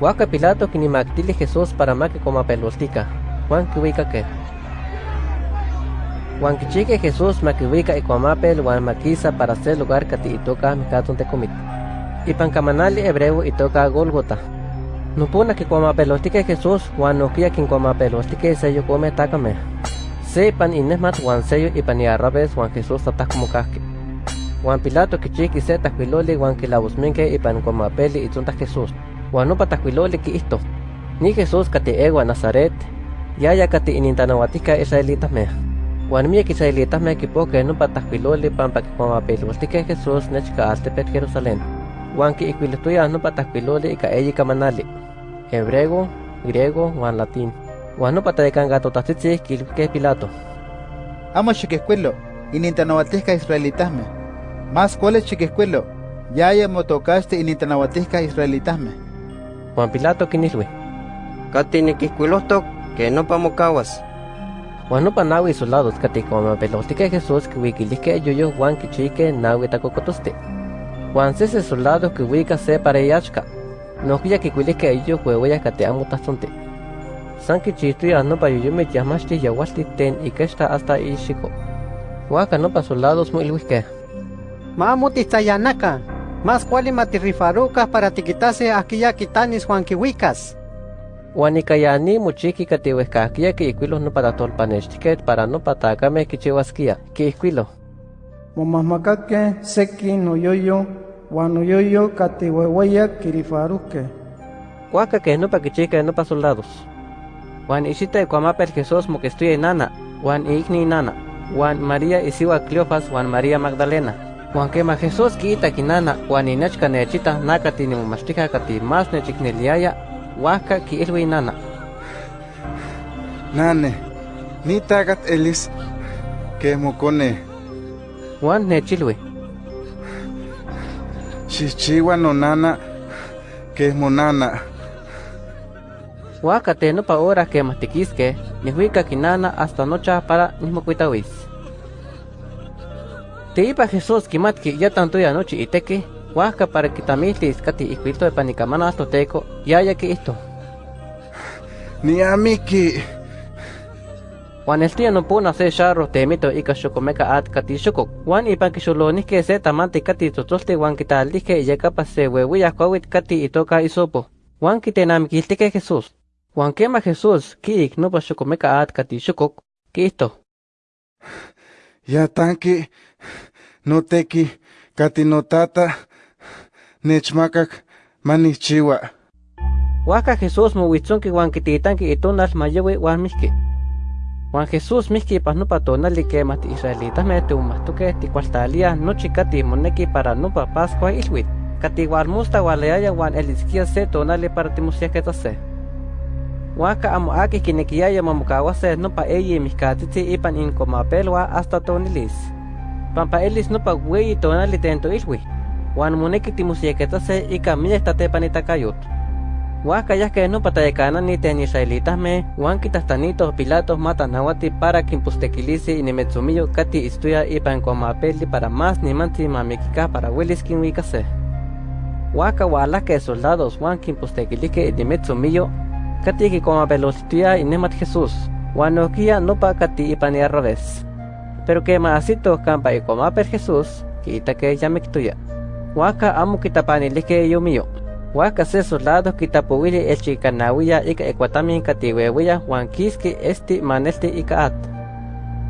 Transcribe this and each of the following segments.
Huaca Pilato quinimactili Jesús para ma que coma pelostica. Juan que que. Juan Kichique Jesús maquihuica y cuamapel Juan maquisa para hacer lugar que te toca micaton te comit. Y pancamanali hebreo y toca Golgota. No pone que cuamapelostique Jesús Juan no quia quien cuamapelostique sello come takame. Se pan inesmat Juan sello y pan arrabes Juan Jesús tatas como casque. Juan Pilato kichiki se taquiloli Juan que la busminque y pan cuamapeli y tonta Jesús. Que esto. Ni Jesús kate egua Nazaret. Ya ya kate inintanahuatica israelitas me. Juan mi israelitas me equipo que no pataquiloli pampa que cuamapelostique Jesús nechka altepet Jerusalén. Juan pataquiloli y kaeyi kamanali. Hebreo, griego, Juan latín. Juan no patadecan gato tatzitzi que Pilato. Amo chiquescuelo, inintanahuatisca israelitasme. Más cuáles chiquescuelo, ya haya motocaste inintanahuatisca israelitasme. Juan Pilato kinilwe. Katini kiscuilostok que no pamocawas. Juan no panawi soldados pelostique Jesús que wikilisque yoyo Juan kichique nawi tacocotoste. Juan sese soldados que wika se para yachka. No kuya que kuilisque ello huevoya kate amo tastonte. San kichituya no pa yoyo me yamashti yawasti ten y que está hasta ishiko. Huaca no pa soldados muy luisque. Mamuti tayanaka. Más cuali matirrifaruca para tiquitase aquella quitanis Juan Kiwikas. Huanicayani muchiki katihuescaquia que iquilos no para tolpanechtiquet para no patacame kichihuasquia, que iquilo. Momahmacaque seki no yoyo, no yoyo katihuehueya kirifaruque. Huaca que no pa kichica no pa soldados. Juan ishita cuamapel Jesús mo que estoy nana, Juan igni nana, Juan María isiwa Cleofas, Juan María Magdalena. Juan quema Jesús quita kinana, Juan inechka nechita nakati ni mumashtika kati mas nechikneliaya, Huaca ki ilwi nana. Nane, ni tagat elis que mocone. Juan nechilwi. Chichiwa no nana que monana. Huaca te no pa hora que matiquisque, ni huica kinana hasta nocha para nismocuitawis. Te ipa Jesús kimatki ya tanto ya noche iteke, huaca para que tamilis kati iquito de panicamana hasta teco, ya ya que esto. Ni amiki. Juan el tío no pudo hacer charro temito y cachocomeca at kati shukok. Juan y pan kishulonis que se tamante kati totoste Juan quital dije ya capa se huehuya kawit kati y toca isopo. Juan quitenam que Jesús. Juan quema Jesús, ki no pa chocomeca at kati shukok. ¿Qué esto? Ya tanki, no teki, kati no tata, nechmakak, manichiwa. Huaca Jesús mo huitzon que Juan quititanki itonal mayewe Juan miski. Juan Jesús miski pas no patonali que mati israelitas me tu mastuke ti cualtalia no chikati moneki para no pa pascua ilwit. Kati Juan musta waleaya Juan eliskia se tonali para ti musiaketa se. Waka amo aki kinekiaya mamukawase no pa eyi miskatiti ipan in komapelwa hasta tonilis. Pampa elis no pa weyi tonali tento ilwi. Juan moneki ti musiaketa ika miesta tepanitacayot. Huaca ya que no patayacana ni ten israelitas me, huan kitastanitos pilatos matan nawati para quimpustequilisi y nimetsumillo kati istuya ipan comapeli para más ni manti mamikika para willis kinwikase. Huaca wala que soldados huan quimpustequilique y nimetsumillo kati ki comapelostía y nemat Jesús, no pa kati ipan y revés. Pero que maasito campa y comapel Jesús, quita que ya me Huaca amo kitapanilique yo mío. Huaca se soldados kitapowili el chicanawilla ika ecuatamin katiwewiya Juan kiski esti manesti ika at.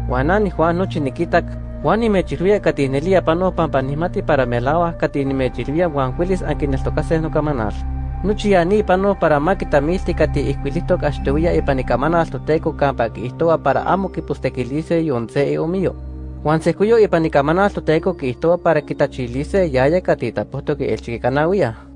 Juanani Juan nochi nikitak Juan nimechilvia katinelia pano pampanimati para melawa katinimechilvia Juan Willis ankineltokase no kamanal. Nuchi ani pano para makitamilti kati ihkuilitok achtewia ipanikamana altoteco kampa kiihtoa para amo kipustequilice yonse e omio. Juan sekuyo ipanikamana altoteco kiihtoa para kitachilice yaya katitapohto ki el chicanawia.